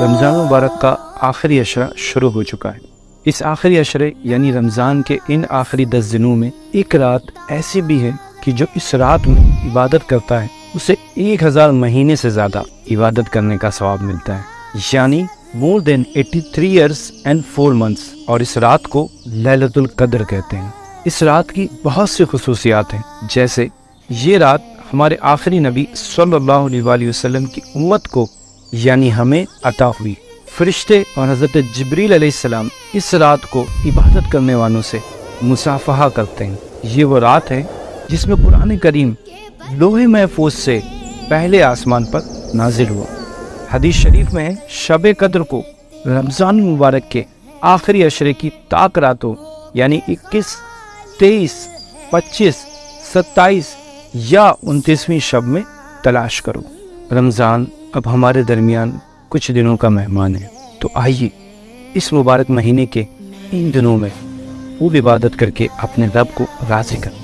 رمضان مبارک کا آخری عشرہ شروع ہو چکا ہے۔ اس آخری عشرے یعنی رمضان کے ان آخری دس دنوں میں ایک رات ایسی بھی ہے کہ جو اس رات میں عبادت کرتا ہے، اسے ایک ہزار مہینے سے زیادہ عبادت کرنے کا ثواب ملتا ہے۔ یعنی more than eighty three years and four months اور اس رات کو للت القدر کہتے ہیں۔ اس رات کی بہت سی خصوصیات ہیں۔ جیسے یہ رات ہمارے آخری نبی صلی اللہ علیہ وآلہ وسلم کی امت کو یعنی ہمیں عطا ہوئی۔ فرشتے اور حضرت جبریل علیہ السلام اس رات کو عبادت کرنے والوں سے مصافحہ کرتے ہیں۔ یہ وہ رات ہے جس میں قرآن کریم لوہے محفوظ سے پہلے آسمان پر نازل ہوا۔ حدیث شریف میں شب قدر کو رمضان مبارک کے آخری عشرے کی تاک راتوں یعنی اکیس تیئیس، پچیس، ستائیس یا انتیسویں شب میں تلاش کرو۔ رمضان اب ہمارے درمیان کچھ دنوں کا مہمان ہے۔ تو آئیے اس مبارک مہینے کے ان دنوں میں خوب عبادت کر کے اپنے رب کو راضی کریں۔